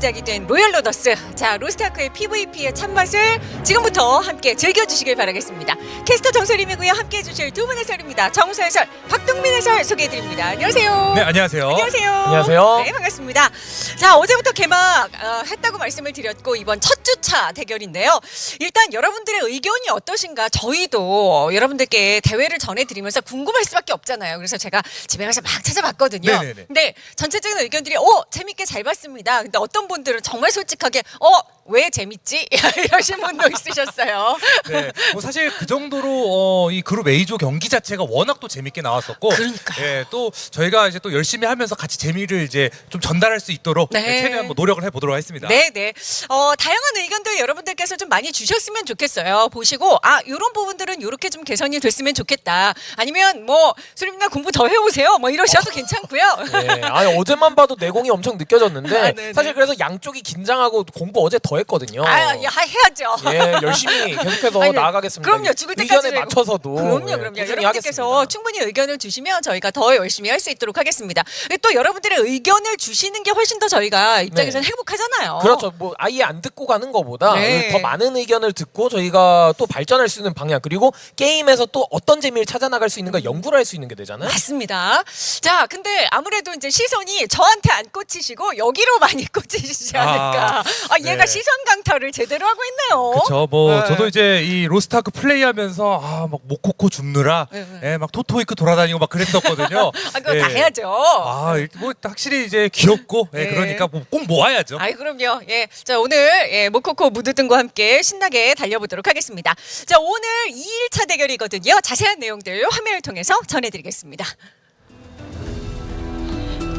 시작이 된 로열 로더스. 자, 로스타크의 PVP의 참맛을 지금부터 함께 즐겨주시길 바라겠습니다. 캐스터 정설임이고요. 함께 해주실 두 분의 설입니다. 정수 해설, 박동민 해설 소개해드립니다. 안녕하세요. 네, 안녕하세요. 안녕하세요. 안녕하세요. 네, 반갑습니다. 자, 어제부터 개막 어, 했다고 말씀을 드렸고 이번 첫 주차 대결인데요. 일단 여러분들의 의견이 어떠신가 저희도 여러분들께 대회를 전해드리면서 궁금할 수밖에 없잖아요. 그래서 제가 집에 가서 막 찾아봤거든요. 네네네. 근데 전체적인 의견들이 오 재밌게 잘 봤습니다. 근데 어떤 분들은 정말 솔직하게 어왜 재밌지 이러신 분도 있으셨어요. 네, 뭐 사실 그 정도로 어, 이 그룹 A조 경기 자체가 워낙 또 재밌게 나왔었고, 그러니까요. 예, 또 저희가 이제 또 열심히 하면서 같이 재미를 이제 좀 전달할 수 있도록 네. 예, 최대한 뭐 노력을 해보도록 하겠습니다. 네, 네. 어, 다양한 의견들 여러분들께서 좀 많이 주셨으면 좋겠어요. 보시고 아, 이런 부분들은 이렇게 좀 개선이 됐으면 좋겠다. 아니면 뭐 수림나 공부 더 해오세요. 뭐 이러셔도 괜찮고요. 네, 아니 어제만 봐도 내공이 엄청 느껴졌는데 아, 네네. 사실 그래서 양쪽이 긴장하고 공부 어제 더 했거든요. 아, 야, 해야죠. 예, 열심히 계속해서 아니, 나아가겠습니다. 그럼요. 죽을 때까지 맞춰서도 그럼요, 예, 그럼요. 여러분들께서 하겠습니다. 충분히 의견을 주시면 저희가 더 열심히 할 수 있도록 하겠습니다. 또 여러분들의 의견을 주시는 게 훨씬 더 저희가 입장에서는 행복하잖아요. 그렇죠. 뭐 아예 안 듣고 가는 것보다 네. 더 많은 의견을 듣고 저희가 또 발전할 수 있는 방향 그리고 게임에서 또 어떤 재미를 찾아 나갈 수 있는가 연구를 할 수 있는 게 되잖아요. 맞습니다. 자, 근데 아무래도 이제 시선이 저한테 안 꽂히시고 여기로 많이 꽂히시지 아, 않을까. 아, 얘가 네. 시선 강타를 제대로 하고 있네요. 그렇죠. 뭐 네. 저도 이제 이 로스타크 플레이하면서 아막 모코코 줍느라 네, 네. 예, 막 토토이크 돌아다니고 막 그랬었거든요. 아, 그거 예. 다 해야죠. 아, 일- 뭐 확실히 이제 귀엽고 예, 네. 그러니까 뭐 꼭 모아야죠. 아이 그럼요. 예. 자, 오늘 예, 모코코 무드 등과 함께 신나게 달려보도록 하겠습니다. 자, 오늘 2일차 대결이거든요. 자세한 내용들 화면을 통해서 전해드리겠습니다.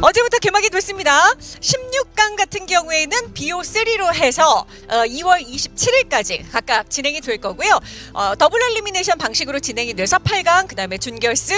어제부터 개막이 됐습니다. 16강 같은 경우에는 BO3로 해서 어, 2월 27일까지 각각 진행이 될 거고요. 어, 더블 엘리미네이션 방식으로 진행이 돼서 8강, 그 다음에 준결승,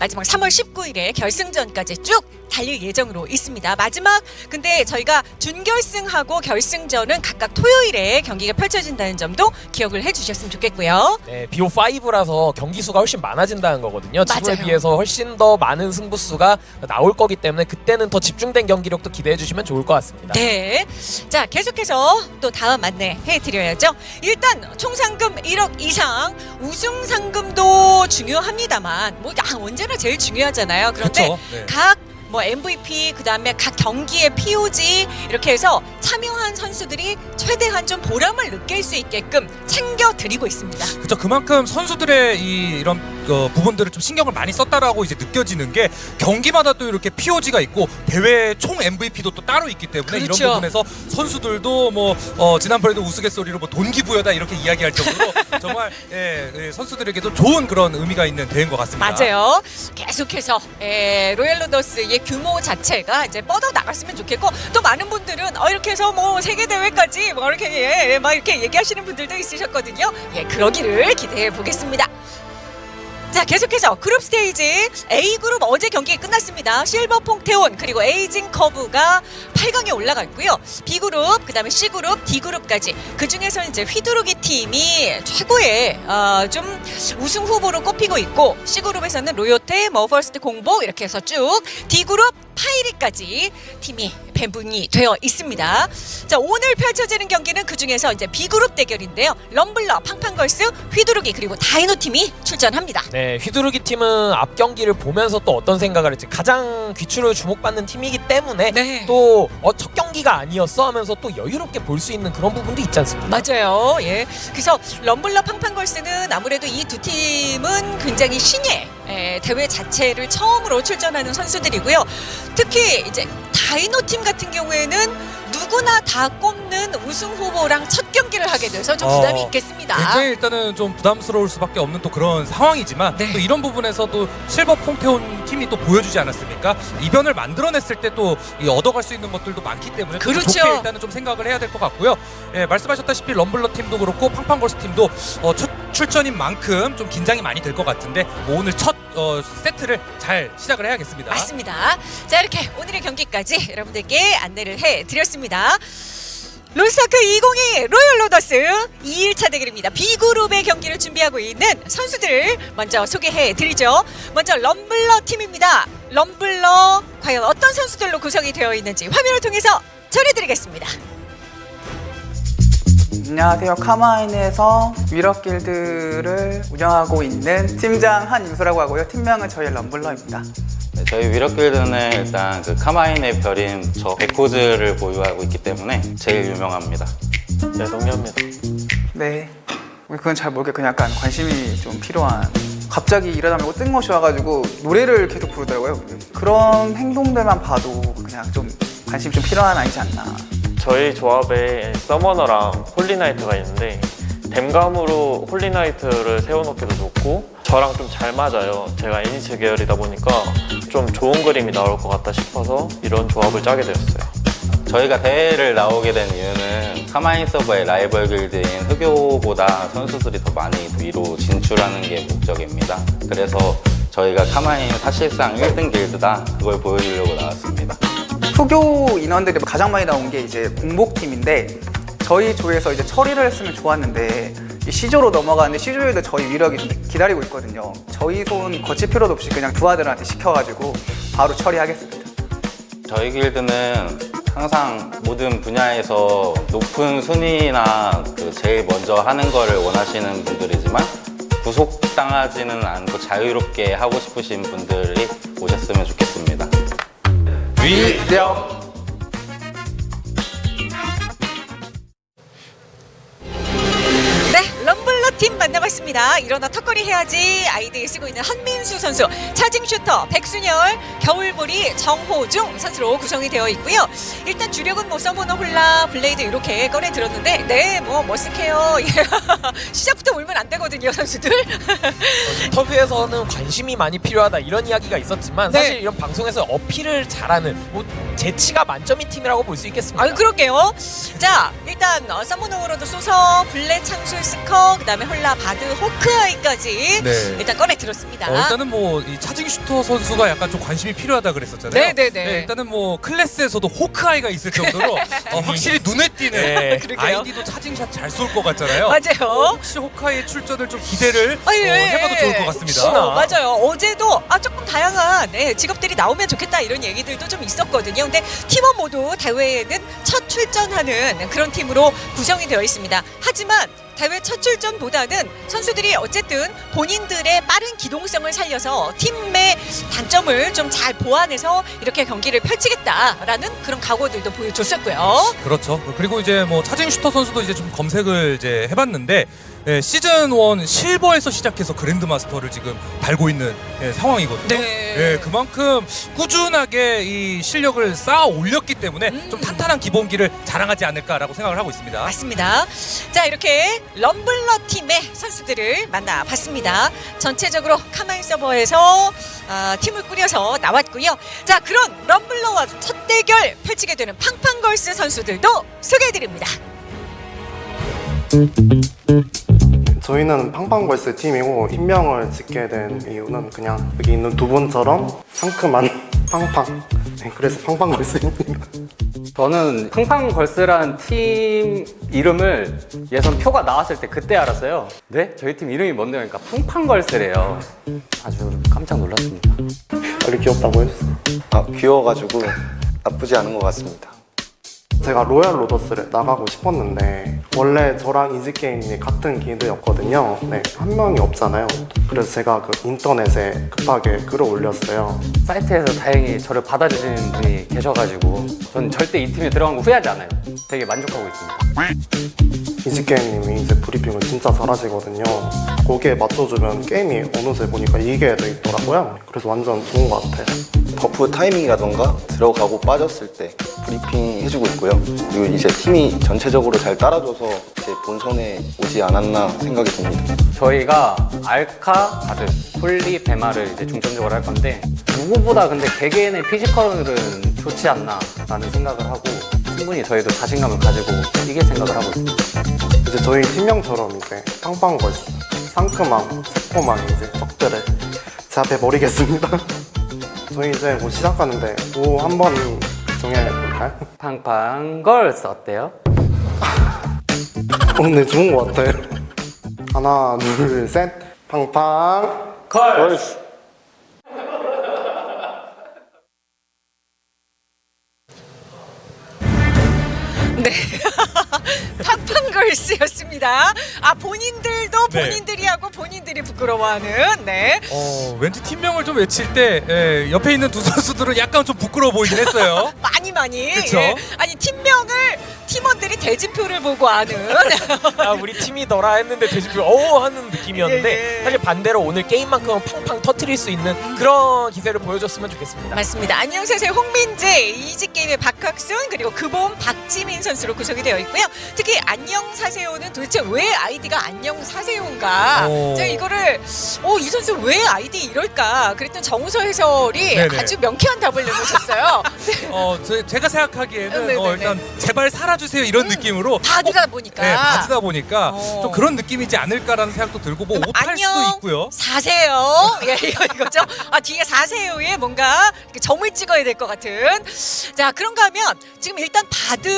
마지막 3월 19일에 결승전까지 쭉 달릴 예정으로 있습니다. 마지막 근데 저희가 준결승하고 결승전은 각각 토요일에 경기가 펼쳐진다는 점도 기억을 해주셨으면 좋겠고요. 네, BO5라서 경기 수가 훨씬 많아진다는 거거든요. 지금에 맞아요. 비해서 훨씬 더 많은 승부수가 나올 거기 때문에 그 때는 더 집중된 경기력도 기대해 주시면 좋을 것 같습니다. 네. 자, 계속해서 또 다음 안내 해 드려야죠. 일단 총 상금 1억 이상 우승 상금도 중요합니다만 뭐 야, 언제나 제일 중요하잖아요. 그런데 그렇죠. 네. 각뭐 MVP 그다음에 각 경기의 POG 이렇게 해서 참여한 선수들이 최대한 좀 보람을 느낄 수 있게끔 챙겨 드리고 있습니다. 그렇죠. 그만큼 선수들의 이 이런 어, 부분들을 좀 신경을 많이 썼다라고 이제 느껴지는 게 경기마다 또 이렇게 POG가 있고 대회 총 MVP도 또 따로 있기 때문에 그렇죠. 이런 부분에서 선수들도 뭐 어, 지난번에도 우스갯소리로 뭐 돈기부여다 이렇게 이야기할 정도로 정말 예, 예, 선수들에게도 좋은 그런 의미가 있는 대회인 것 같습니다. 맞아요. 계속해서 에, 로얄 로더스의 규모 자체가 이제 뻗어 나갔으면 좋겠고 또 많은 분들은 어, 이렇게 해서 뭐 세계 대회까지 뭐 이렇게 예, 예, 막 이렇게 얘기하시는 분들도 있으셨거든요. 예, 그러기를 기대해 보겠습니다. 자 계속해서 group stage A 그룹 어제 경기 끝났습니다. 실버 퐁테온 그리고 에이징 커브가 8강에 올라갔고요. B 그룹 그다음에 C 그룹 D 그룹까지 그 중에서 이제 휘두르기 팀이 최고의 어, 좀 우승 후보로 꼽히고 있고 C 그룹에서는 로요테, 머퍼스트 공복 이렇게 해서 쭉 D 그룹 파이리까지 팀이 배분이 되어 있습니다. 자 오늘 펼쳐지는 경기는 그 중에서 이제 B 그룹 대결인데요. 럼블러, 팡팡걸스, 휘두르기 그리고 다이노 팀이 출전합니다. 네, 휘두르기 팀은 앞 경기를 보면서 또 어떤 생각을 했지 가장 귀추를 주목받는 팀이기 때문에 네. 또 어, 첫 경기가 아니었어 하면서 또 여유롭게 볼 수 있는 그런 부분도 있지 않습니까? 맞아요. 예. 그래서 럼블러 팡팡걸스는 아무래도 이 두 팀은 굉장히 신예 예, 대회 자체를 처음으로 출전하는 선수들이고요. 특히 이제 다이노 팀 같은 경우에는 누구나 다 꼽는 우승 후보랑 첫 경기를 하게 돼서 좀 부담이 어, 있겠습니다. 굉장히 일단은 좀 부담스러울 수밖에 없는 또 그런 상황이지만 네. 또 이런 부분에서 또 실버 퐁테온 팀이 또 보여주지 않았습니까? 이변을 만들어냈을 때 또 얻어갈 수 있는 것들도 많기 때문에 또 그렇죠. 좋게 일단은 좀 생각을 해야 될 것 같고요. 예, 말씀하셨다시피 럼블러 팀도 그렇고 팡팡걸스 팀도 어, 첫 출전인 만큼 좀 긴장이 많이 될 것 같은데 뭐 오늘 첫 어, 세트를 잘 시작을 해야겠습니다. 맞습니다. 자 이렇게 오늘의 경기까지 여러분들께 안내를 해드렸습니다. 롤스타크 2022 로열 로더스 2일차 대결입니다. B그룹의 경기를 준비하고 있는 선수들을 먼저 소개해 드리죠. 먼저 럼블러 팀입니다. 럼블러 과연 어떤 선수들로 구성이 되어 있는지 화면을 통해서 전해드리겠습니다. 안녕하세요. 카마인에서 위력 길드를 운영하고 있는 팀장 한유수라고 하고요. 팀명은 저희 럼블러입니다. 네, 저희 위력길드는 일단 그 카마인의 별인 저 백호즈를 보유하고 있기 때문에 제일 유명합니다. 네, 동의합니다. 네. 그건 잘 모르게 그냥 약간 관심이 좀 필요한 갑자기 일하다 말고 뜬금없이 와가지고 노래를 계속 부르더라고요. 그런 행동들만 봐도 그냥 좀 관심이 좀 필요한 아이지 않나. 저희 조합에 서머너랑 홀리나이트가 있는데 댐감으로 홀리나이트를 세워놓기도 좋고 저랑 좀 잘 맞아요. 제가 애니츠 계열이다 보니까 좀 좋은 그림이 나올 것 같다 싶어서 이런 조합을 짜게 되었어요. 저희가 대회를 나오게 된 이유는 카마인 서버의 라이벌 길드인 흑요보다 선수들이 더 많이 위로 진출하는 게 목적입니다. 그래서 저희가 카마인 사실상 1등 길드다 그걸 보여주려고 나왔습니다. 후교 인원들이 가장 많이 나온 게 이제 공복팀인데 저희 조에서 이제 처리를 했으면 좋았는데 이 시조로 넘어가는데 시조에도 저희 위력이 좀 기다리고 있거든요. 저희 손 거칠 필요도 없이 그냥 부하들한테 시켜가지고 바로 처리하겠습니다. 저희 길드는 항상 모든 분야에서 높은 순위나 그 제일 먼저 하는 거를 원하시는 분들이지만 구속당하지는 않고 자유롭게 하고 싶으신 분들이 오셨으면 좋겠습니다. 위력 팀 만나봤습니다. 일어나 턱걸이 해야지 아이디에 쓰고 있는 한민수 선수, 차징 슈터, 백순열, 겨울보리, 정호중 선수로 구성이 되어 있고요. 일단 주력은 뭐 서머너 홀라, 블레이드 이렇게 꺼내 들었는데, 네, 뭐 머쓱해요. 예. 시작부터 울면 안 되거든요, 선수들. 인터뷰에서는 관심이 많이 필요하다 이런 이야기가 있었지만 네. 사실 이런 방송에서 어필을 잘하는 뭐 재치가 만점인 팀이라고 볼 수 있겠습니다. 아유 그럴게요. 자 일단 어, 서머너로도 쏘서 블레 창술 스커 그다음에 홀라 바드 호크아이까지 네. 일단 꺼내 들었습니다. 어, 일단은 뭐 이 차징 슈터 선수가 약간 좀 관심이 필요하다 그랬었잖아요. 네네 네. 일단은 뭐 클래스에서도 호크아이가 있을 정도로 어, 확실히 눈에 띄는 네. 아이디도 차징샷 잘 쏠 것 같잖아요. 맞아요. 어, 혹시 호크아이의 출전을 좀 기대를 아, 어, 예. 해봐도 좋을 것 같습니다. 어, 맞아요. 어제도 아 조금 다양한 네, 직업들이 나오면 좋겠다 이런 얘기들도 좀 있었거든요. 근데 팀원 모두 대회에는 첫 출전하는 그런 팀으로 구성이 되어 있습니다. 하지만 대회 첫 출전보다는 선수들이 어쨌든 본인들의 빠른 기동성을 살려서 팀의 단점을 좀 잘 보완해서 이렇게 경기를 펼치겠다라는 그런 각오들도 보여줬었고요. 그렇죠. 그리고 이제 뭐 차징 슈터 선수도 이제 좀 검색을 이제 해봤는데 예, 시즌 1 실버에서 시작해서 그랜드 마스터를 지금 달고 있는 예, 상황이거든요. 네. 예, 그만큼 꾸준하게 이 실력을 쌓아 올렸기 때문에 음. 좀 탄탄한 기본기를 자랑하지 않을까라고 생각을 하고 있습니다. 맞습니다. 자 이렇게 럼블러 팀의 선수들을 만나봤습니다. 전체적으로 카마인 서버에서 아, 팀을 꾸려서 나왔고요. 자 그런 럼블러와 첫 대결 펼치게 되는 팡팡걸스 선수들도 소개해드립니다. 저희는 팡팡걸스 팀이고 팀명을 짓게 된 이유는 그냥 여기 있는 두 분처럼 상큼한 팡팡 네, 그래서 팡팡걸스입니다 저는 팡팡걸스라는 팀 이름을 예선 표가 나왔을 때 그때 알았어요. 네? 저희 팀 이름이 뭔데? 그러니까 팡팡걸스래요. 아주 깜짝 놀랐습니다. 빨리 귀엽다고 해주세요 아, 귀여워가지고 나쁘지 않은 것 같습니다. 제가 로얄 로더스를 나가고 싶었는데 원래 저랑 이지게임이 같은 길드였거든요 네, 한 명이 없잖아요 그래서 제가 그 인터넷에 급하게 글을 올렸어요 사이트에서 다행히 저를 받아주시는 분이 계셔가지고 전 절대 이 팀에 들어간 거 후회하지 않아요. 되게 만족하고 있습니다. 이지게임님이 이제 브리핑을 진짜 잘하시거든요 거기에 맞춰주면 게임이 어느새 보니까 이게 돼 있더라고요 그래서 완전 좋은 것 같아요 buff 타이밍이라던가 들어가고 빠졌을 때 브리핑 해주고 있고요. 그리고 이제 팀이 전체적으로 잘 따라줘서 이제 본선에 오지 않았나 생각이 듭니다. 저희가 알카, 바드, 홀리, 배마를 이제 중점적으로 할 건데 누구보다 근데 개개인의 physical은 좋지 않나 라는 생각을 하고 충분히 저희도 자신감을 가지고 이길 생각을 하고 있습니다. 이제 저희 팀명처럼 이제 팡팡걸스 상큼함, 새콤한 이제 적들을 제압해 버리겠습니다. 저희 이제 뭐 시작하는데 뭐 한번 정해볼까요? 팡팡걸스 어때요? 어, 네 좋은 것 같아요. 하나, 둘, 셋, 팡팡 걸스! 걸스였습니다. 아 본인들도 네. 본인들이 하고 본인들이 부끄러워하는 네. 어, 왠지 팀명을 좀 외칠 때 예, 옆에 있는 두 선수들은 약간 좀 부끄러워 보이긴 했어요. 많이 많이. 그쵸? 예. 아니 팀명을 팀원들이 대진표를 보고 아는. 아 우리 팀이더라 했는데 대진표 오 하는 느낌이었는데 예, 예. 사실 반대로 오늘 게임만큼은 팡팡 터트릴 수 있는 그런 기세를 보여줬으면 좋겠습니다. 맞습니다. 안녕세세 홍민재, 이지게임의 박학순 그리고 그봄 박지민 선수로 구성이 되어 있고요. 특히 안녕 사세요는 도대체 왜 아이디가 안녕 사세요인가? 오. 제가 이거를 어, 이 선수 왜 아이디 이럴까? 그랬더니 정우서 해설이 네네. 아주 명쾌한 답을 내놓으셨어요. 어, 제, 제가 생각하기에는 네네네. 어, 일단 제발 살아주세요 이런 느낌으로 바드다 보니까. 네, 바드다 보니까 어. 좀 그런 느낌이지 않을까라는 생각도 들고 뭐 옷할 수도 있고요. 사세요. 예, 이거 이거죠. 아 뒤에 사세요에 뭔가 이렇게 점을 찍어야 될 것 같은. 자 그런가 하면 지금 일단 바드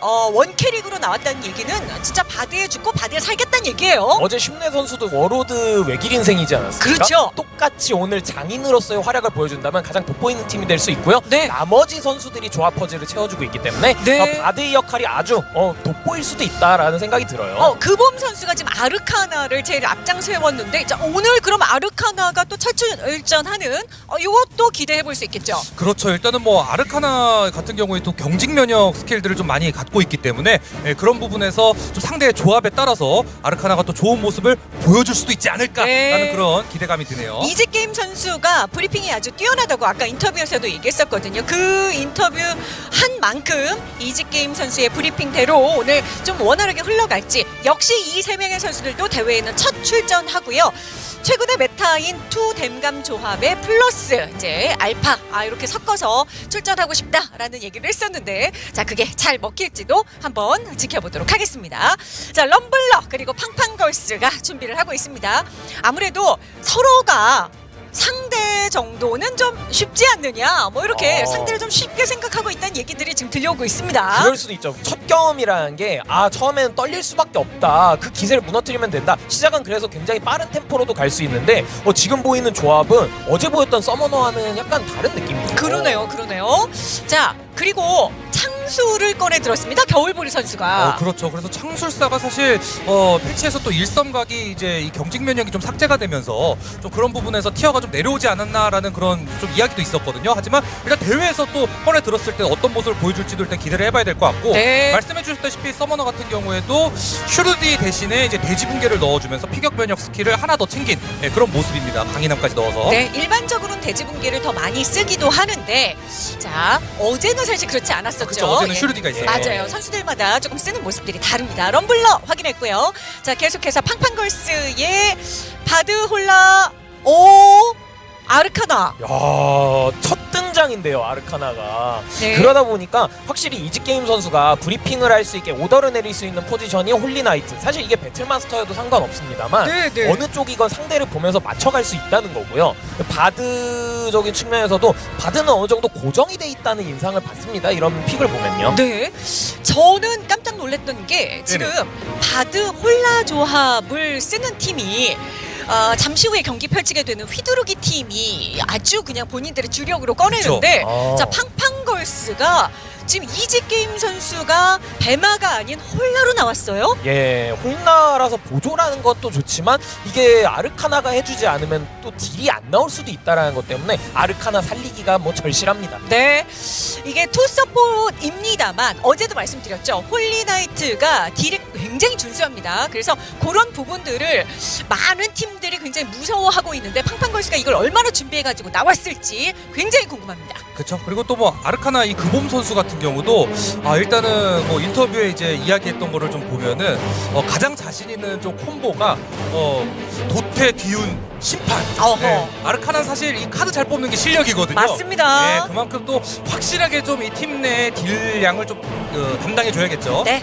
어, 원 캐릭으로 나왔다는 얘기는 진짜 바드에 죽고 바드에 살겠다는 얘기예요. 어제 슈네 선수도 워로드 외길 인생이지 않았습니까? 그렇죠. 똑같이 오늘 장인으로서의 활약을 보여준다면 가장 돋보이는 팀이 될 수 있고요. 네. 나머지 선수들이 조합 퍼즐을 채워주고 있기 때문에 네. 어, 바드의 역할이 아주 어, 돋보일 수도 있다라는 생각이 들어요. 어, 그봄 선수가 지금 아르카나를 제일 앞장서 해왔는데 자, 오늘 그럼 아르카나가 또 첫 출전하는 어, 이것도 기대해 볼 수 있겠죠. 그렇죠. 일단은 뭐 아르카나 같은 경우에 또 경직 면역 skill들을 좀 많이 갖고 있기 때문에 예, 그런 부분에서 좀 상대의 조합에 따라서 아르카나가 또 좋은 모습을 보여줄 수도 있지 않을까라는 네. 그런 기대감이 드네요. 이지 게임 선수가 브리핑이 아주 뛰어나다고 아까 인터뷰에서도 얘기했었거든요. 그 인터뷰 한 만큼 이지 게임 선수의 브리핑대로 오늘 좀 원활하게 흘러갈지 역시 이 세 명의 선수들도 대회에는 첫 출전하고요. 최근의 meta인 two 댐감 조합의 플러스 이제 알파 아 이렇게 섞어서 출전하고 싶다라는 얘기를 했었는데 자 그게 잘 먹힐지도 한번 지켜보도록 하겠습니다. 자 럼블러 그리고 팡팡걸스가 준비를 하고 있습니다. 아무래도 서로가 상대 정도는 좀 쉽지 않느냐 뭐 이렇게 어. 상대를 좀 쉽게 생각하고 있다는 얘기들이 지금 들려오고 있습니다. 그럴 수도 있죠. 첫 경험이라는 게 아 처음에는 떨릴 수밖에 없다. 그 기세를 무너뜨리면 된다. 시작은 그래서 굉장히 빠른 템포로도 갈 수 있는데 어, 지금 보이는 조합은 어제 보였던 서머너와는 약간 다른 느낌이에요. 그러네요, 그러네요. 자 그리고 창술을 꺼내 들었습니다. 겨울보리 선수가. 어, 그렇죠. 그래서 창술사가 사실 어, 패치에서 또 일섬각이 이제 이 경직 면역이 좀 삭제가 되면서 좀 그런 부분에서 tier가 좀 내려오지 않았나라는 그런 좀 이야기도 있었거든요. 하지만 일단 대회에서 또 꺼내 들었을 때 어떤 모습을 보여줄지도 일단 기대를 해봐야 될 것 같고 네. 말씀해 주셨다시피 서머너 같은 경우에도 슈르디 대신에 이제 돼지 붕괴를 넣어주면서 피격 면역 skill을 하나 더 챙긴 예, 그런 모습입니다. 강인함까지 넣어서. 네, 일반적으로는 돼지 붕괴를 더 많이 쓰기도 하는데, 자 어제는 사실 그렇지 않았었죠. 그렇죠. 어제는 예. 슈르디가 있어요. 맞아요. 선수들마다 조금 쓰는 모습들이 다릅니다. 럼블러 확인했고요. 자 계속해서 팡팡걸스의 바드 홀라 오 아르카나. 야, 첫 등장인데요, 아르카나가. 네. 그러다 보니까 확실히 이지게임 선수가 브리핑을 할 수 있게 오더를 내릴 수 있는 포지션이 홀리나이트. 사실 이게 배틀마스터여도 상관없습니다만 네, 네. 어느 쪽이건 상대를 보면서 맞춰갈 수 있다는 거고요. 바드적인 측면에서도 바드는 어느 정도 고정이 돼 있다는 인상을 받습니다. 이런 pick을 보면요. 네, 저는 깜짝 놀랐던 게 지금 바드 홀라 조합을 쓰는 팀이 어, 잠시 후에 경기 펼치게 되는 휘두르기 팀이 아주 그냥 본인들의 주력으로 꺼내는데 아. 자 팡팡걸스가 지금 이지 게임 선수가 배마가 아닌 홀라로 나왔어요. 예, 홀라라서 보조라는 것도 좋지만 이게 아르카나가 해주지 않으면 또 딜이 안 나올 수도 있다라는 것 때문에 아르카나 살리기가 뭐 절실합니다. 네, 이게 two support입니다만 어제도 말씀드렸죠. 홀리나이트가 딜이 굉장히 준수합니다. 그래서 그런 부분들을 많은 팀들이 굉장히 무서워하고 있는데 팡팡걸스가 이걸 얼마나 준비해가지고 나왔을지 굉장히 궁금합니다. 그렇죠. 그리고 또 뭐 아르카나 이 그봄 선수 같은 경우도 아 일단은 뭐 인터뷰에 이제 이야기했던 거를 좀 보면은 어, 가장 자신 있는 좀 콤보가 어 도태 뒤운 심판. 어허. 네. 아르카나 사실 이 카드 잘 뽑는 게 실력이거든요. 맞습니다. 네, 그만큼 또 확실하게 좀 이 팀 내 딜량을 좀 어, 담당해 줘야겠죠. 네.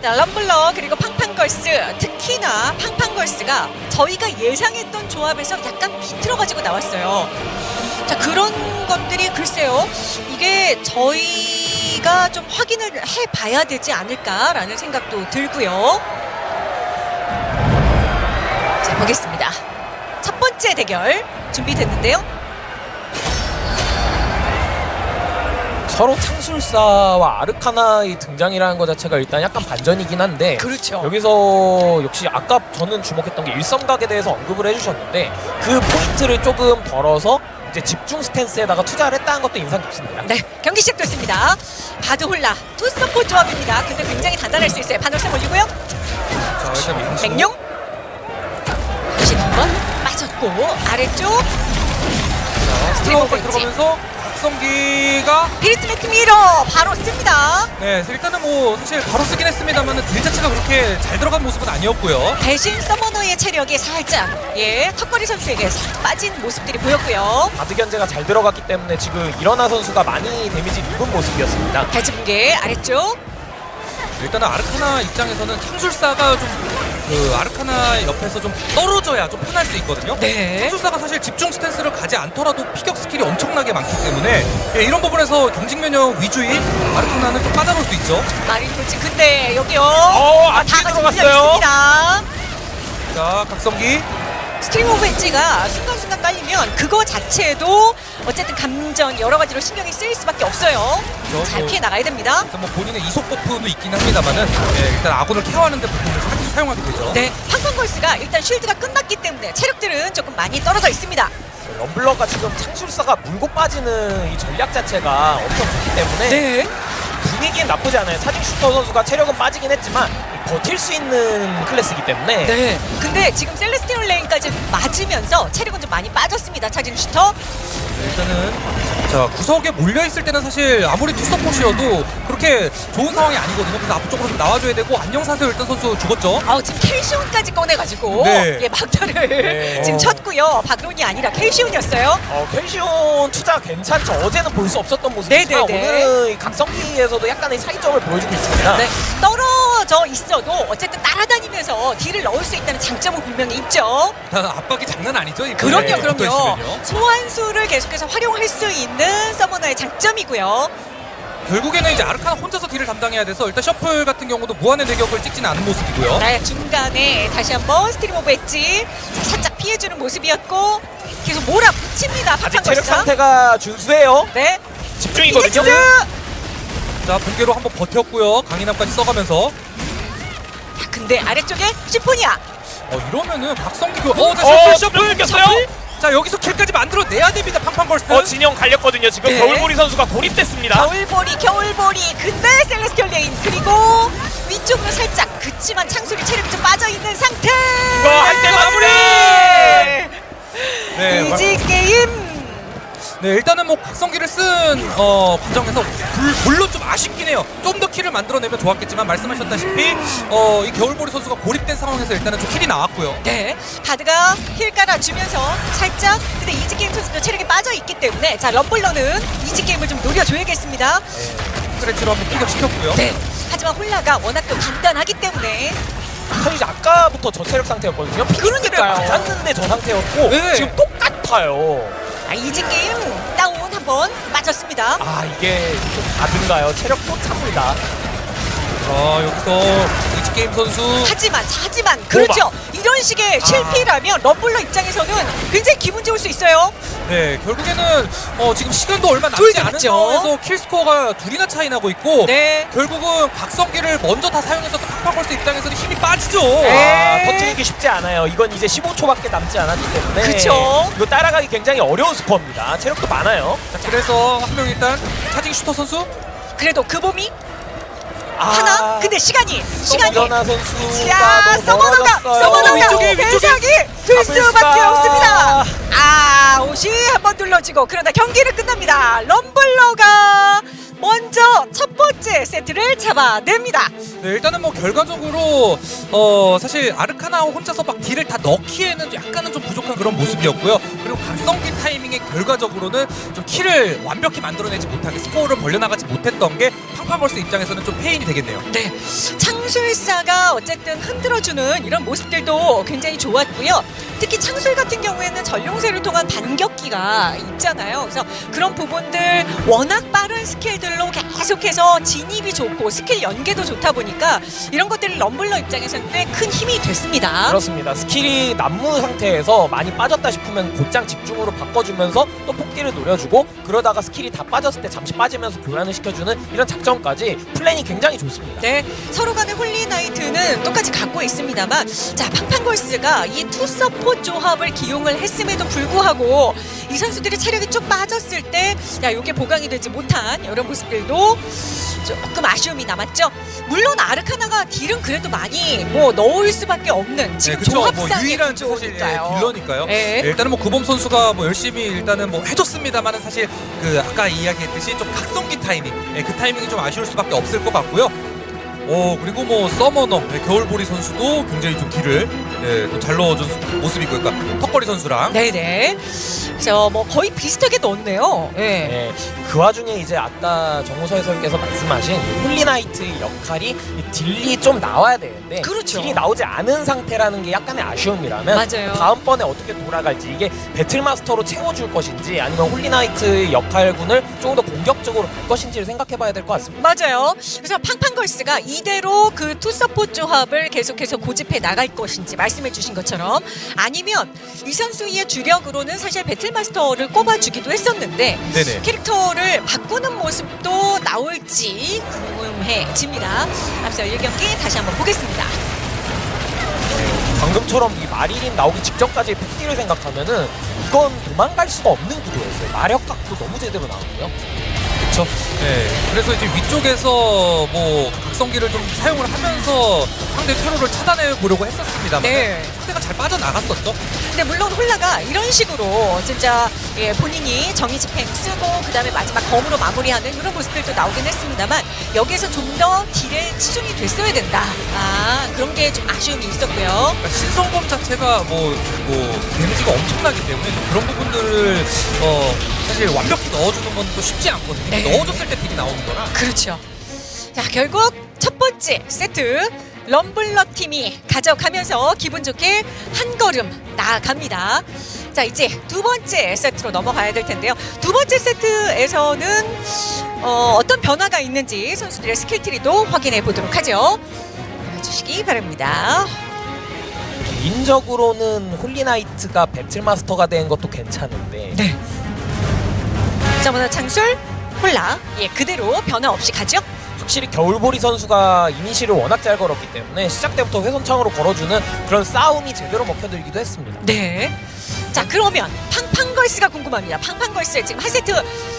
자, 럼블러 그리고 팡팡걸스 특히나 팡팡걸스가 저희가 예상했던 조합에서 약간 비틀어가지고 나왔어요. 자 그런 것들이 글쎄요 이게 저희가 좀 확인을 해봐야 되지 않을까라는 생각도 들고요. 자 보겠습니다. 첫 번째 대결 준비됐는데요. 서로 창술사와 아르카나의 등장이라는 것 자체가 일단 약간 반전이긴 한데 그렇죠. 여기서 역시 아까 저는 주목했던 게 일성각에 대해서 언급을 해주셨는데 그 포인트를 조금 덜어서 이제 집중 스탠스에다가 투자를 했다는 것도 인상 깊습니다. 네, 경기 시작됐습니다. 바드홀라 투서포 조합입니다. 근데 굉장히 단단할 수 있어요. 반월세 올리고요. 자 일단. 백룡 다시 한번 빠졌고 아래쪽 웨지. 들어가면서 박성기가 비리트메트 미러 바로 씁니다. 네 일단은 뭐 사실 바로 쓰긴 했습니다만 딜 자체가 그렇게 잘 들어간 모습은 아니었고요. 대신 서머너의 체력이 살짝 예 턱걸이 선수에게 싹 빠진 모습들이 보였고요. 바드 견제가 잘 들어갔기 때문에 지금 일어나 선수가 많이 데미지 입은 모습이었습니다. 발치 붕괴 아래쪽 일단은 아르카나 입장에서는 창술사가 좀 그 아르카나 옆에서 좀 떨어져야 좀 편할 수 있거든요. 네. 창술사가 사실 집중 stance를 가지 않더라도 피격 스킬이 엄청나게 많기 때문에 예, 이런 부분에서 경직 면역 위주인 아르카나는 좀 까다로울 수 있죠. 마린 돌진 근데 여기요 어, 아, 안 다 들어갔어요. 자 각성기 Stream of Edge가 순간순간 깔리면 그거 자체도 어쨌든 감정 여러 가지로 신경이 쓰일 수밖에 없어요. 그렇죠. 잘 뭐. 피해 나가야 됩니다. 뭐 본인의 이속 buff도 있긴 합니다만은 예, 일단 아군을 care하는데 보통 사기 사용하게 되죠. 네, 팡팡걸스가 일단 shield가 끝났기 때문에 체력들은 조금 많이 떨어져 있습니다. 럼블러가 지금 창술사가 물고 빠지는 이 전략 자체가 엄청 좋기 때문에 네. 분위기엔 나쁘지 않아요. 사직 슈터 선수가 체력은 빠지긴 했지만 버틸 수 있는 클래스이기 때문에 네. 근데 지금 Celestial Rain까지 맞으면서 체력은 좀 많이 빠졌습니다. 차진 슈터. 네, 일단은 자 구석에 몰려 있을 때는 사실 아무리 투서포시여도 그렇게 좋은 상황이 아니거든요. 그래서 앞쪽으로 좀 나와줘야 되고 안녕 사세요 일단 선수 죽었죠. 아우 지금 켈시온까지 꺼내가지고 네. 예 막타를 네. 지금 쳤고요. 바그론이 아니라 켈시온이었어요. 어, 펜시온 투자 괜찮죠. 어제는 볼 수 없었던 모습이지만 네네네. 오늘은 이 각성기에서도 약간의 사기점을 보여주고 있습니다. 네, 떨어 져 있어도 어쨌든 따라다니면서 딜을 넣을 수 있다는 장점은 분명히 있죠. 일단 압박이 장난 아니죠. 그럼요, 그럼요. 소환수를 계속해서 활용할 수 있는 서머너의 장점이고요. 결국에는 이제 아르카나 혼자서 딜을 담당해야 돼서 일단 shuffle 같은 경우도 무한의 대격을 찍지는 않은 모습이고요. 네, 중간에 다시 한번 Stream of Edge 살짝 피해주는 모습이었고 계속 몰아붙입니다. 아직 체력 팡팡걸스가. 상태가 준수해요. 네, 집중이거든요. 자 본계로 한번 버텼고요. 강인함까지 써가면서 야, 근데 아래쪽에 심포니아. 어 이러면은 각성기 그 어, 자, 어, shuffle shuffle 끊겼어요? 자 여기서 kill까지 만들어내야 됩니다. 팡팡걸스. 어, 진영 갈렸거든요. 지금 네. 겨울보리 선수가 고립됐습니다. 겨울보리, 겨울보리. 근데 Celestial Rain. 그리고 위쪽으로 살짝 그치만 창술이 체력이 좀 빠져있는 상태. 이거 할 때 마무리! 네, 이지 게임. 네 일단은 뭐 각성기를 쓴 어, 과정에서 불, 물론 좀 아쉽긴 해요. 좀 더 kill을 만들어내면 좋았겠지만 말씀하셨다시피 어, 이 겨울보리 선수가 고립된 상황에서 일단은 좀 kill이 나왔고요. 네, 바드가 heal 깔아주면서 살짝 근데 이지 게임 선수도 체력이 빠져 있기 때문에 자 럼블러는 이지 게임을 좀 노려줘야겠습니다. scratch로 한번 피격시켰고요. 네, 하지만 홀나가 워낙 또 단단하기 때문에 이제 아까부터 저 체력 상태였거든요. 그러니까요. 맞았는데 저 상태였고 네. 지금 똑같아요. 아, 이지 게임 다운 한번 맞았습니다. 아 이게 좀 다든가요? 체력 또 찹니다. 자 여기서 이지 게임 선수 하지만 하지만 그렇죠. 이런 아. 식의 실패라면 럼블러 입장에서는 굉장히 기분 좋을 수 있어요. 네 결국에는 어, 지금 시간도 얼마 둘 남지 다 않은. 상황에서 kill score가 둘이나 차이 나고 있고 네. 결국은 각성기를 먼저 다 사용해서 또 팡팡걸스 입장에서는 힘이 빠지죠. 네. 아, 버티기 쉽지 않아요. 이건 이제 15초밖에 남지 않았기 때문에 그쵸. 이거 따라가기 굉장히 어려운 스코어입니다. 체력도 많아요. 자, 그래서 한 명 일단 차징 슈터 선수 그래도 그 봄이 아, 하나. 근데 시간이 시간이 서머나 선수가 서머너가. 서머너가 위쪽에, 위쪽에. 대상이 들 잡을 수밖에 수가. 없습니다. 아 옷이 한번 눌러지고 그러나 경기는 끝납니다. 럼블러가 먼저 첫 번째 세트를 잡아냅니다. 네, 일단은 뭐 결과적으로 어 사실 아르카나 혼자서 막 딜을 다 넣기에는 약간은 좀 부족한 그런 모습이었고요. 그리고 각성기 타이밍에 결과적으로는 좀 kill을 완벽히 만들어내지 못하게 스코어를 벌려나가지 못했던 게 팡팡걸스 입장에서는 좀 패인이 되겠네요. 네, 창술사가 어쨌든 흔들어주는 이런 모습들도 굉장히 좋았고요. 특히 창술 같은 경우에는 전룡세를 통한 반격기가 있잖아요. 그래서 그런 부분들 워낙 빠른 스킬들 선수들로 계속해서 진입이 좋고 스킬 연계도 좋다 보니까 이런 것들이 럼블러 입장에서는 꽤 큰 힘이 됐습니다. 그렇습니다. 스킬이 난무 상태에서 많이 빠졌다 싶으면 곧장 집중으로 바꿔주면서 또 폭딜을 노려주고 그러다가 스킬이 다 빠졌을 때 잠시 빠지면서 교환을 시켜주는 이런 작전까지 플랜이 굉장히 좋습니다. 네, 서로 간의 홀리나이트는 똑같이 갖고 있습니다만 자 팡팡걸스가 이 two 서포 조합을 기용을 했음에도 불구하고 이 선수들이 체력이 쭉 빠졌을 때 야 이게 보강이 되지 못한 이런 모습들도 조금 아쉬움이 남았죠. 물론 아르카나가 딜은 그래도 많이 뭐 넣을 수밖에 없는 네, 지금 그쵸. 뭐 조합상의 유일한 사실 예. 딜러니까요. 네. 예, 일단은 뭐 구범 선수가 뭐 열심히 일단은 뭐 해줬습니다만은 사실 그 아까 이야기했듯이 좀 각성기 타이밍, 예, 그 타이밍이 좀 아쉬울 수밖에 없을 것 같고요. 오 그리고 뭐 서머너 예, 겨울보리 선수도 굉장히 좀 딜을 예, 또잘 넣어준 수- 모습이고, 그러니까 턱걸이 선수랑 네네. 그래서 뭐 거의 비슷하게 넣었네요. 예. 네, 그 와중에 이제 아까 정우서 해설께서 말씀하신 이 홀리나이트의 역할이 이 딜이 좀 나와야 되는데 그렇죠. 딜이 나오지 않은 상태라는 게 약간의 아쉬움이라면 맞아요. 다음번에 어떻게 돌아갈지 이게 배틀마스터로 채워줄 것인지 아니면 홀리나이트의 역할군을 조금 더 공격적으로 갈 것인지를 생각해봐야 될 것 같습니다. 맞아요. 그래서 팡팡걸스가 이대로 그 투서포 조합을 계속해서 고집해 나갈 것인지 말씀해 주신 것처럼 아니면 이 선수의 주력으로는 사실 배틀마스터를 꼽아주기도 했었는데 네네. 캐릭터를 바꾸는 모습도 나올지 궁금해집니다. 앞서 1경기 다시 한번 보겠습니다. 방금처럼 이 마리린 나오기 직전까지의 폭딜을 생각하면은 이건 도망갈 수가 없는 구도였어요. 마력각도 너무 제대로 나오고요. 그렇죠. 네. 그래서 이제 위쪽에서 뭐 각성기를 좀 사용을 하면서 상대 퇴로를 차단해 보려고 했었습니다만 네. 상대가 잘 빠져나갔었죠. 근데 물론 홀라가 이런 식으로 진짜 예, 본인이 정의 집행 쓰고 그다음에 마지막 검으로 마무리하는 이런 모습들도 나오긴 했습니다만 여기에서 좀 더 딜에 치중이 됐어야 된다. 아 그런 게 좀 아쉬움이 있었고요. 그러니까 신성범 자체가 뭐, 뭐 데미지가 엄청나기 때문에 좀 그런 부분들을 어, 사실 완벽히 넣어주는 건 또 쉽지 않거든요. 네. 넣어줬을 때 딜이 나오는 거라. 그렇죠. 자 결국 첫 번째 세트 럼블러 팀이 가져가면서 기분 좋게 한 걸음 나아갑니다. 자 이제 두 번째 세트로 넘어가야 될 텐데요. 두 번째 세트에서는 어, 어떤 변화가 있는지 선수들의 skill tree도 확인해 보도록 하죠. 주시기 바랍니다. 개인적으로는 홀리나이트가 배틀마스터가 된 것도 괜찮은데 네. 자 먼저 창술 홀라 예 그대로 변화 없이 가죠. 확실히 겨울보리 선수가 이니시를 워낙 잘 걸었기 때문에 시작 때부터 회선창으로 걸어주는 그런 싸움이 제대로 먹혀들기도 했습니다. 네. 자 그러면 팡팡걸스가 궁금합니다. 팡팡걸스 지금 한 세트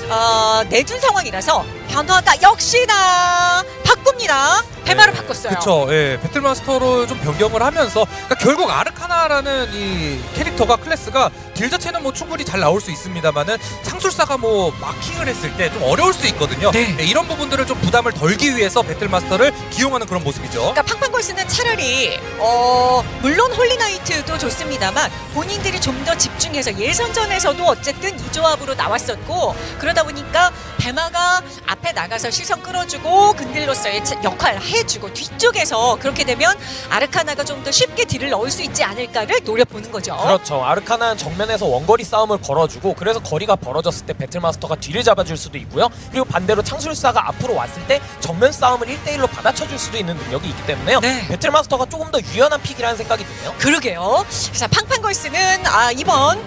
어, 내준 상황이라서 변화가 역시나 바꿉니다. 배마를 네, 바꿨어요. 그쵸. 예, 배틀마스터로 좀 변경을 하면서 그러니까 결국 아르카나라는 이 캐릭터가 클래스가 딜 자체는 뭐 충분히 잘 나올 수 있습니다만은 창술사가 뭐 마킹을 했을 때 좀 어려울 수 있거든요. 네. 예, 이런 부분들을 좀 부담을 덜기 위해서 배틀마스터를 기용하는 그런 모습이죠. 그러니까 팡팡걸스는 차라리 어 물론 홀리나이트도 좋습니다만 본인들이 좀 더 집중해서 예선전에서도 어쨌든 이 조합으로 나왔었고 그러다 보니까 배마가 앞에 나가서 시선 끌어주고 근딜로서의 차- 역할을 해주고 뒤쪽에서 그렇게 되면 아르카나가 좀 더 쉽게 딜을 넣을 수 있지 않을까를 노려보는 거죠. 그렇죠. 아르카나는 정면에서 원거리 싸움을 걸어주고 그래서 거리가 벌어졌을 때 배틀마스터가 뒤를 잡아줄 수도 있고요. 그리고 반대로 창술사가 앞으로 왔을 때 정면 싸움을 1대1로 받아쳐줄 수도 있는 능력이 있기 때문에요. 네. 배틀마스터가 조금 더 유연한 pick이라는 생각이 드네요. 그러게요. 그래서 팡팡걸스는 아 이번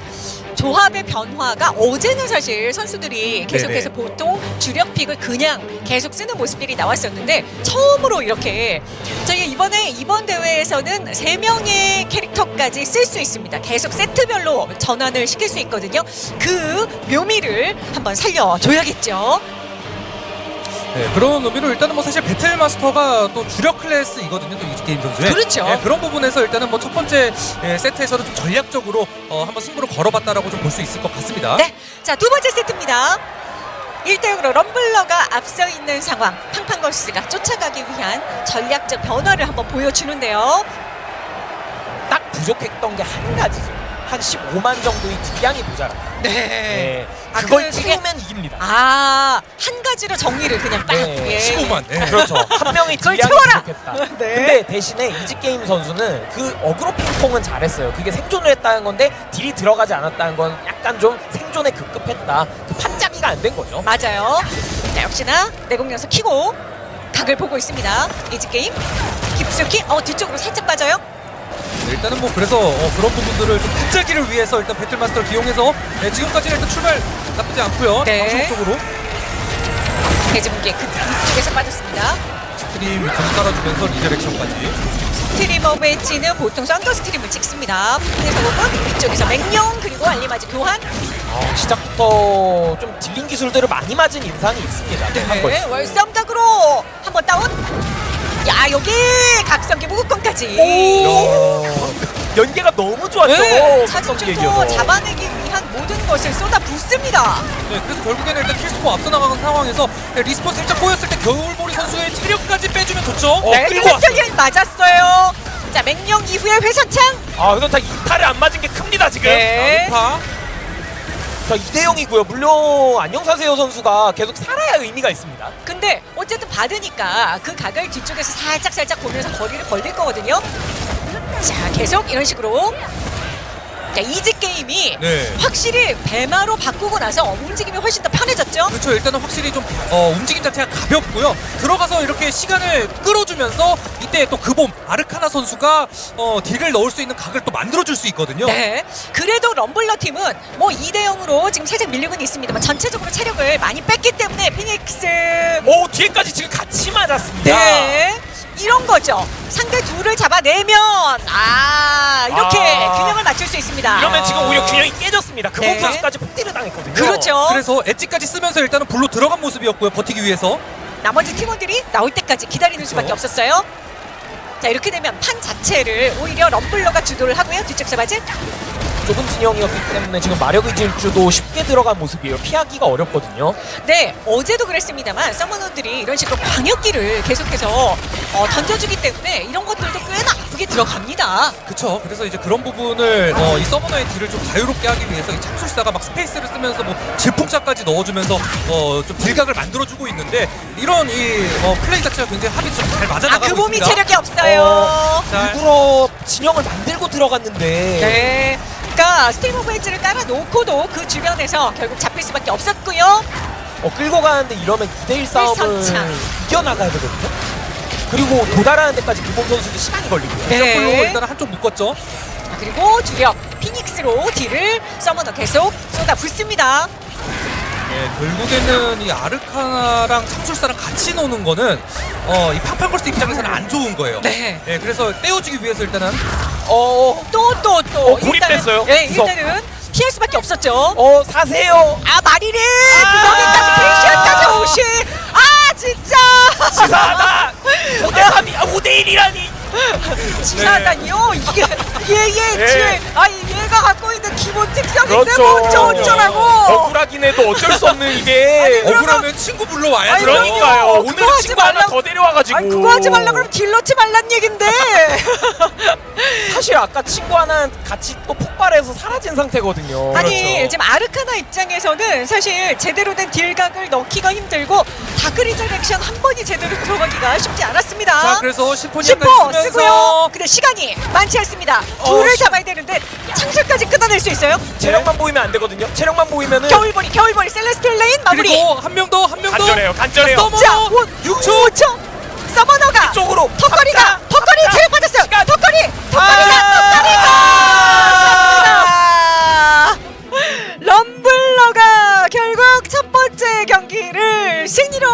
조합의 변화가 어제는 사실 선수들이 계속해서 네네. 보통 주력 픽을 그냥 계속 쓰는 모습들이 나왔었는데 처음으로 이렇게 저희 이번에 이번 대회에서는 세 명의 캐릭터까지 쓸 수 있습니다. 계속 세트별로 전환을 시킬 수 있거든요. 그 묘미를 한번 살려줘야겠죠. 네, 그런 의미로 일단은 뭐 사실 배틀마스터가 또 주력 클래스이거든요. 또 이지 게임 선수의. 그렇죠. 네, 그런 부분에서 일단은 뭐 첫 번째 예, 세트에서는 좀 전략적으로 어, 한번 승부를 걸어봤다라고 좀 볼 수 있을 것 같습니다. 네. 자, 두 번째 세트입니다. 1대0으로 럼블러가 앞서 있는 상황. 팡팡걸스가 쫓아가기 위한 전략적 변화를 한번 보여주는데요. 딱 부족했던 게 한 가지죠. 한 15만 정도의 딜량이 모자랍니다. 네. 네. 아, 그걸 그래서- 채우면 이깁니다. 아, 한 가지로 정리를 그냥 딱. 네, 예. 15만. 네. 그렇죠. 한 명의 그걸 딜량이 채워라! 부족했다. 네. 근데 대신에 이지게임 선수는 그 어그로 핑퐁은 잘했어요. 그게 생존을 했다는 건데 딜이 들어가지 않았다는 건 약간 좀 생존에 급급했다. 그 판짜기가 안 된 거죠. 맞아요. 자, 역시나 내공연소 키고 각을 보고 있습니다. 이지 게임 깊숙이 어 뒤쪽으로 살짝 빠져요. 네, 일단은 뭐 그래서 어, 그런 부분들을 좀 붙잡기를 위해서 일단 배틀마스터를 기용해서 네, 지금까지는 일단 출발 나쁘지 않고요. 네. 방송 쪽으로 대지분계 그 뒤쪽에서 빠졌습니다. 스트림 위쪽을 깔아주면서 리저렉션까지. 스트리머 배지는 보통 썬더 스트림을 찍습니다. 그래서 혹은 위쪽에서 맹령 그리고 알리마지 교환. 어, 시작부터 좀 딜링 기술들을 많이 맞은 인상이 있습니다. 한 네, 번. 월썸덕으로 한번 다운. 야 여기 각성기 무극권까지. 오! 연계가 너무 좋았죠. 네, 차진주도 얘기여서. 잡아내기 위한 모든 것을 쏟아 붓습니다. 네, 그래서 결국에는 일단 킬스코 앞서 나가는 상황에서 네, 리스폰 살짝 꼬였을 때 겨울보리 선수의 체력까지 빼주면 좋죠. 어, 네. 셀렉터기 맞았어요. 자 맹령 이후에 회선창. 아, 다 이탈을 안 맞은 게 큽니다, 지금. 네. 파 자, 2대0이고요. 물론 안녕사세요 선수가 계속 살아야 의미가 있습니다. 근데 어쨌든 받으니까 그 각을 뒤쪽에서 살짝 살짝 보면서 거리를 벌릴 거거든요. 자 계속 이런 식으로 자 이지 게임이 네. 확실히 배마로 바꾸고 나서 움직임이 훨씬 더 편해졌죠. 그렇죠. 일단은 확실히 좀 어, 움직임 자체가 가볍고요. 들어가서 이렇게 시간을 끌어주면서 이때 또 그봄 아르카나 선수가 어, 딜을 넣을 수 있는 각을 또 만들어줄 수 있거든요. 네. 그래도 럼블러 팀은 뭐 2대 0으로 지금 살짝 밀리고는 있습니다만 전체적으로 체력을 많이 뺐기 때문에 피닉스 오, 뒤에까지 지금 같이 맞았습니다. 네. 이런 거죠. 상대 둘을 잡아내면 아 이렇게 아. 균형을 맞출 수 있습니다. 이러면 지금 오히려 균형이 깨졌습니다. 그범 네. 선수까지 폭딜을 당했거든요. 그렇죠. 그래서 엣지까지 쓰면서 일단은 불로 들어간 모습이었고요. 버티기 위해서. 나머지 팀원들이 나올 때까지 기다리는 수밖에 그렇죠. 없었어요. 자 이렇게 되면 판 자체를 오히려 럼블러가 주도를 하고요. 뒤쪽 사바진 좁은 진영이었기 때문에 지금 마력의 질주도 쉽게 들어간 모습이에요. 피하기가 어렵거든요. 네 어제도 그랬습니다만 서머너들이 이런 식으로 광역기를 계속해서 어, 던져주기 때문에 이런 것들도 꽤나 아프게 들어갑니다. 그쵸. 그래서 이제 그런 부분을 어, 이 서머너의 딜을 좀 자유롭게 하기 위해서 이 창술사가 막 스페이스를 쓰면서 뭐 질풍참까지 넣어주면서 어, 좀 딜각을 만들어주고 있는데 이런 이 어, 플레이 자체가 굉장히 합이 좀 잘 맞아 아 나가고 그 몸이 있습니다. 체력이 없어요. 자, 일부러 진영을 만들고 들어갔는데 네. 그러니까 Stream of Edge를 깔아놓고도 그 주변에서 결국 잡힐 수밖에 없었고요. 어, 끌고 가는데 이러면 2대1 싸움을. 이겨나가야 되거든요. 그리고 도달하는 데까지 김범 선수도 시간이 걸리고요. 네. 풀로 일단 한쪽 묶었죠. 자, 그리고 주력 피닉스로 딜을 서머너 계속 쏟아 붓습니다. 예, 결국에는 이 아르카나랑 창술사랑 같이 노는 거는 어, 이 팡팡걸스 입장에서는 안 좋은 거예요. 네. 예, 그래서 떼어주기 위해서 일단은 어, 또 또 또. 어, 고립됐어요. 네, 구석. 일단은 피할 수밖에 없었죠. 어, 사세요. 아 마리리 아! 그러니까 크리시안까지 오시. 아 진짜. 치사하다. 5대3이, 아, 5대1이라니. 치사하다니요. 이게 얘얘 네. 지아 얘가 갖고 있는 기본 특성인데 그렇죠. 뭐 어쩌 어쩌라고. 억울하긴 해도 어쩔 수 없는 이게. 억울하면 친구 불러와야죠. 아니, 그러니까요. 오늘 친구 하나 더 데려와가지고. 아니 그거 하지 말라 그러면 딜 넣지 말란 얘긴데. 사실 아까 친구 하나 같이 또 폭발해서 사라진 상태거든요. 아니 그렇죠. 지금 아르카나 입장에서는 사실 제대로 된 딜각을 넣기가 힘들고 다크리저 액션 한 번이 제대로 들어가기가 쉽지 않았습니다. 자, 그래서 심포니아까지 심포 쓰면서 쓰고요. 근데 시간이 많지 않습니다. 어, 둘을 시- 잡아야 되는데 창 술까지 끊어낼 수 있어요. 체력만 보이면 안 되거든요. 체력만 보이면은 겨울보리 겨울보리 셀레스텔 레인 마무리. 그리고 한 명 더, 한 명 더. 간절해요. 간절해요. 서머너 자, 6초 5초. 서머너가 쪽으로 턱걸이가 턱걸이. 체력 받았어요. 시간. 턱걸이 턱걸이가 럼블러가 결국 첫 번째 경기를 승리로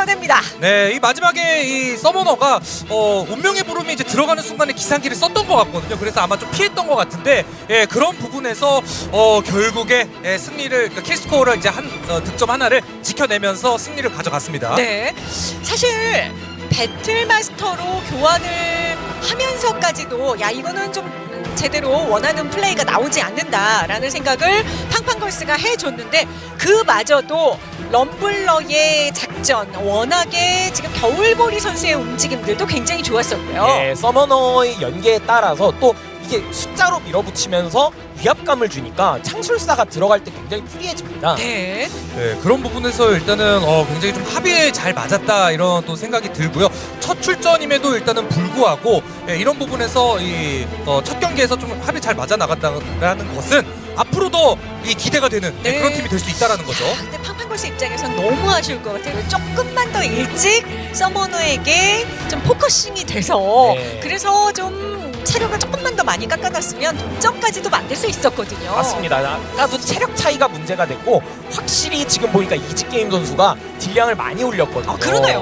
만들어냅니다. 네, 이 마지막에 이 서머너가 어, 운명의 부름이 이제 들어가는 순간에 기상기를 썼던 것 같거든요. 그래서 아마 좀 피했던 것 같은데 예, 그런 부분에서 어, 결국에 예, 승리를 그러니까 킬스코어를 이제 한 어, 득점 하나를 지켜내면서 승리를 가져갔습니다. 네. 사실 배틀마스터로 교환을 하면서까지도 야 이거는 좀 음, 제대로 원하는 플레이가 나오지 않는다라는 생각을 팡팡걸스가 해줬는데 그마저도 럼블러의 작전 워낙에 지금 겨울보리 선수의 움직임들도 굉장히 좋았었고요. 예, 서머너의 연계에 따라서 또 이게 숫자로 밀어붙이면서 위압감을 주니까 창술사가 들어갈 때 굉장히 프리해집니다. 네. 네, 그런 부분에서 일단은 어, 굉장히 좀 합의에 잘 맞았다 이런 또 생각이 들고요. 첫 출전임에도 일단은 불구하고 예, 이런 부분에서 이 어, 첫 경기에서 좀 합의 잘 맞아 나갔다는 것은 앞으로도 이 기대가 되는 네, 네. 그런 팀이 될 수 있다라는 거죠. 근데 팡팡걸스 입장에선 너무 아쉬울 것 같아요. 조금만 더 일찍 서머너에게 좀 focusing이 돼서 네. 그래서 좀 체력을 조금만 더 많이 깎아놨으면 동점까지도 만들 수 있었거든요. 맞습니다. 아까도 체력 차이가 문제가 됐고 확실히 지금 보니까 이지 게임 선수가 딜량을 많이 올렸거든요. 아 그러네요.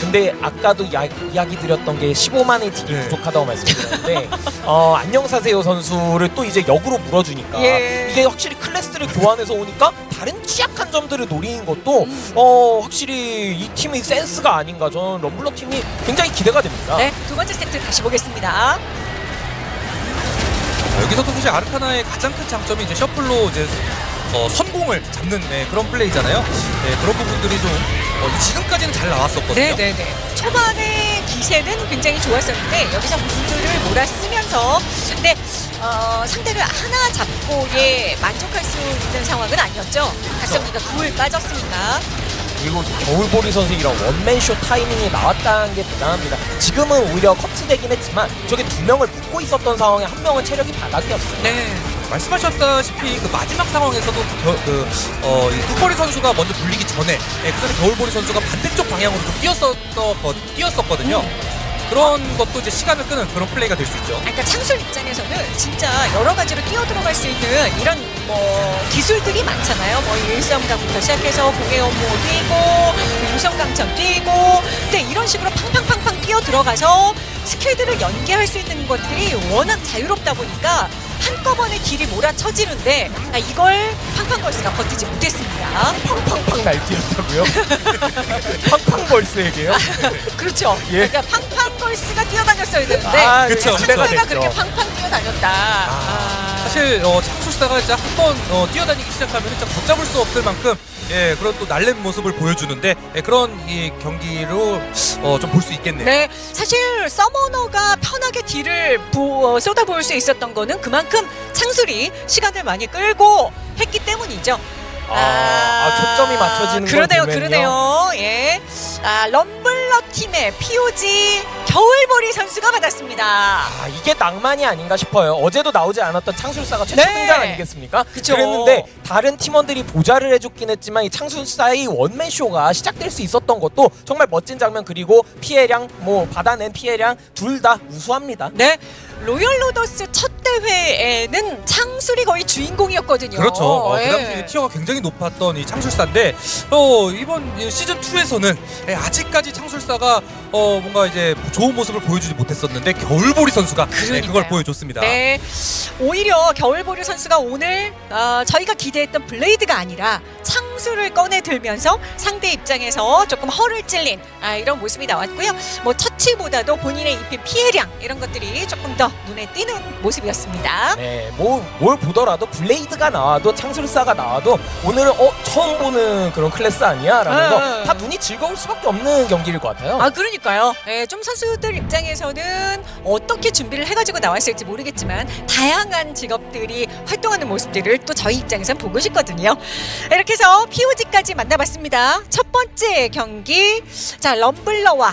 근데 아까도 야, 이야기 드렸던 게 15만의 딜이 네. 부족하다고 말씀드렸는데 어, 안녕사세요 선수를 또 이제 역으로 물어주니까 예. 이게 확실히 클래스를 교환해서 오니까 다른 취약한 점들을 노리는 것도 음. 어, 확실히 이 팀의 센스가 아닌가 저는 럼블러 팀이 굉장히 기대가 됩니다. 네, 두 번째 세트 다시 보겠습니다. 자, 여기서도 사실 아르카나의 가장 큰 장점이 이제 셔플로 이제 어, 선공을 잡는 네, 그런 플레이잖아요. 네, 그런 부분들이 좀 어, 지금까지는 잘 나왔었거든요. 네네네. 초반에 기세는 굉장히 좋았었는데 여기서 분들을 몰아쓰면서 근데 어, 상대를 하나 잡고 예 만족할 수 있는 상황은 아니었죠. 각성기가 둘 빠졌으니까. 그리고 겨울보리 선수 이런 원맨쇼 타이밍이 나왔다는 게 대단합니다. 지금은 오히려 커트되긴 했지만 저게 두 명을 묶고 있었던 상황에 한 명은 체력이 바닥이었어요. 네. 말씀하셨다시피 그 마지막 상황에서도 그, 그 어, 이 뚜거리 선수가 먼저 불리기 전에 예, 그 전에 겨울보리 선수가 반대쪽 방향으로 좀 뛰었었거, 뛰었었거든요. 그런 것도 이제 시간을 끄는 그런 플레이가 될 수 있죠. 그러니까 창술 입장에서는 진짜 여러 가지로 뛰어 들어갈 수 있는 이런 뭐 기술들이 많잖아요. 뭐 일성강부터 시작해서 업무 뛰고 유성강천 뛰고 근데 이런 식으로 팡팡팡팡 뛰어 들어가서 스킬들을 연계할 수 있는 것들이 워낙 자유롭다 보니까 한꺼번에 딜이 몰아쳐지는데 아, 이걸 팡팡걸스가 버티지 못했습니다. 팡팡팡 날뛰었다고요? 팡팡벌스에게요? 그렇죠. 예. 그러니까 팡팡걸스가 뛰어다녔어야 되는데 아, 그쵸, 그쵸. 됐죠. 그렇게 팡팡 뛰어다녔다. 아. 사실 어, 창술사가 이제 한번 어, 뛰어다니기 시작하면 진짜 걷잡을 수 없을 만큼 예 그런 또 날랜 모습을 보여주는데 예, 그런 이 경기로 어, 좀 볼 수 있겠네요. 네, 사실 서머너가 편하게 딜을 부, 어, 쏟아부을 수 있었던 거는 그만큼 창술이 시간을 많이 끌고 했기 때문이죠. 아, 아, 초점이 맞춰지는 걸 그러네요. 그러네요. 예, 아, 럼블러 팀의 POG 겨울보리 선수가 받았습니다. 아, 이게 낭만이 아닌가 싶어요. 어제도 나오지 않았던 창술사가 최초 네. 등장 아니겠습니까? 그쵸. 그랬는데 다른 팀원들이 보좌를 해줬긴 했지만 이 창술사의 원맨 쇼가 시작될 수 있었던 것도 정말 멋진 장면 그리고 피해량 뭐 받아낸 피해량 둘 다 우수합니다. 네, 로열 로더스 첫 대회에는 창술이 거의 주인공이었거든요. 그렇죠. 어, 예. 그 당시 티어가 굉장히 높았던 이 창술사인데 어, 이번 이 시즌 2에서는 아직까지 창술사가 어, 뭔가 이제 좋은 모습을 보여주지 못했었는데 겨울보리 선수가 네. 그걸 보여줬습니다. 네, 오히려 겨울보리 선수가 오늘 어, 저희가 기대했던 블레이드가 아니라 창수를 꺼내 들면서 상대 입장에서 조금 허를 찔린 아, 이런 모습이 나왔고요. 뭐 처치보다도 본인의 입힌 피해량 이런 것들이 조금 더 눈에 띄는 모습이었습니다. 네, 뭐, 뭘 보더라도 블레이드가 나와도 창술사가 나와도 오늘은 어 처음 보는 그런 클래스 아니야? 라면서 네. 다 눈이 즐거울 수밖에 없는 경기일 것 같아요. 아 그러니 까요. 예, 좀 선수들 입장에서는 어떻게 준비를 해가지고 나왔을지 모르겠지만 다양한 직업들이 활동하는 모습들을 또 저희 입장에선 보고 싶거든요. 이렇게 해서 POG까지 만나봤습니다. 첫 번째 경기 자 럼블러와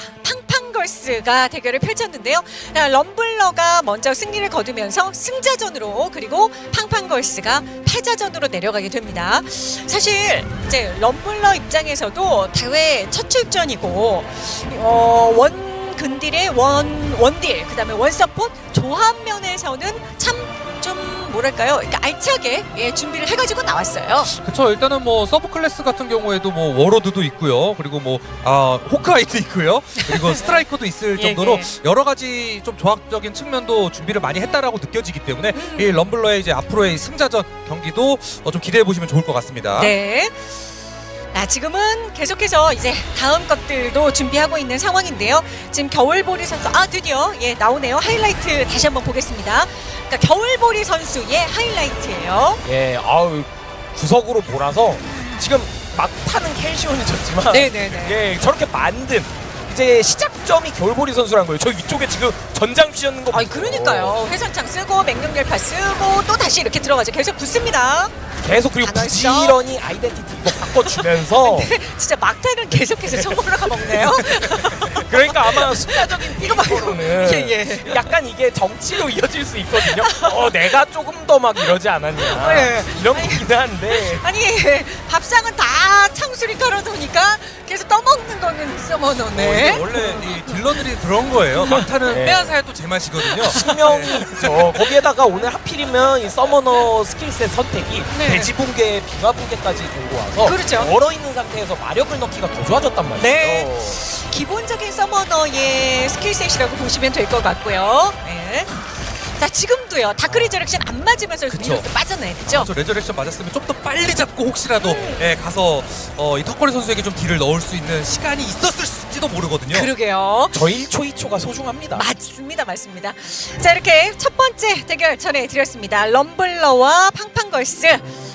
팡팡걸스가 대결을 펼쳤는데요. 자, 럼블러가 먼저 승리를 거두면서 승자전으로 그리고 팡팡걸스가 패자전으로 내려가게 됩니다. 사실 이제 럼블러 입장에서도 대회 첫 출전이고 어, 원 근딜의 원 원딜 그다음에 원 서폿 조합 면에서는 참 좀 뭐랄까요? 그러니까 알차게 예, 준비를 해가지고 나왔어요. 그렇죠. 일단은 뭐 sub class 같은 경우에도 뭐 워로드도 있고요. 그리고 뭐 아, 호크아이도 있고요. 그리고 스트라이커도 있을 예, 정도로 예. 여러 가지 좀 조합적인 측면도 준비를 많이 했다라고 느껴지기 때문에 이 럼블러의 이제 앞으로의 승자전 경기도 어, 좀 기대해 보시면 좋을 것 같습니다. 네. 아, 지금은 계속해서 이제 다음 것들도 준비하고 있는 상황인데요. 지금 겨울보리 선수, 아, 드디어, 예, 나오네요. 하이라이트 다시 한번 보겠습니다. 그러니까 겨울보리 선수의 하이라이트예요. 예, 아우 구석으로 몰아서 지금 막 타는 켈시온이 졌지만 네네네. 예, 저렇게 만든 이제 시작점이 겨울보리 선수란 거예요. 저 위쪽에 지금 전장 쥐었는 거. 아니. 그러니까요. 회선창 쓰고, 맹룡열파 쓰고, 또 다시 이렇게 들어가죠. 계속 붙습니다. 계속 그리고 단월성. 부지런히 아이덴티티 이거 바꿔주면서 진짜 막타는 계속해서 성공으로가 먹네요. 그러니까 아마 숫자적인 이거. 데이터로는 예, 예. 약간 이게 정치로 이어질 수 있거든요. 어, 내가 조금 더 막 이러지 않았냐 예. 이런 거긴 한데 아니 밥상은 다 창술이 깔아놓으니까 계속 떠먹는 거는 summoner네. 어, 이게 원래 이 딜러들이 그런 거예요. 막타는 네. 빼앗아야 또 제맛이거든요. 신명이 있죠. 거기에다가 오늘 하필이면 이 summoner skill set 선택이 네. 대지 붕괴, 빙하 붕괴까지 들고 와서 그렇죠. 얼어 있는 상태에서 마력을 넣기가 더 좋아졌단 말이에요. 네. 기본적인 summoner의 skill set이라고 보시면 될 것 같고요. 네. 자 지금도요 Dark Resurrection 안 맞으면서 그쵸. 빠졌네 그죠? 저 Resurrection 맞았으면 좀 더 빨리 잡고 혹시라도 예, 가서 어, 이 턱걸이 선수에게 좀 딜을 넣을 수 있는 시간이 있었을지도 모르거든요. 그러게요. 저 1초 2초가 소중합니다. 맞습니다, 맞습니다. 자 이렇게 첫 번째 대결 전해드렸습니다. 럼블러와 팡팡걸스.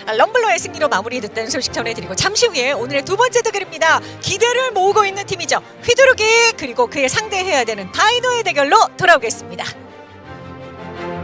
아, 럼블러의 승리로 마무리됐다는 소식 전해드리고 잠시 후에 오늘의 두 번째 대결입니다. 기대를 모으고 있는 팀이죠. 휘두르기 그리고 그에 상대해야 되는 다이노의 대결로 돌아오겠습니다.